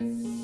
Música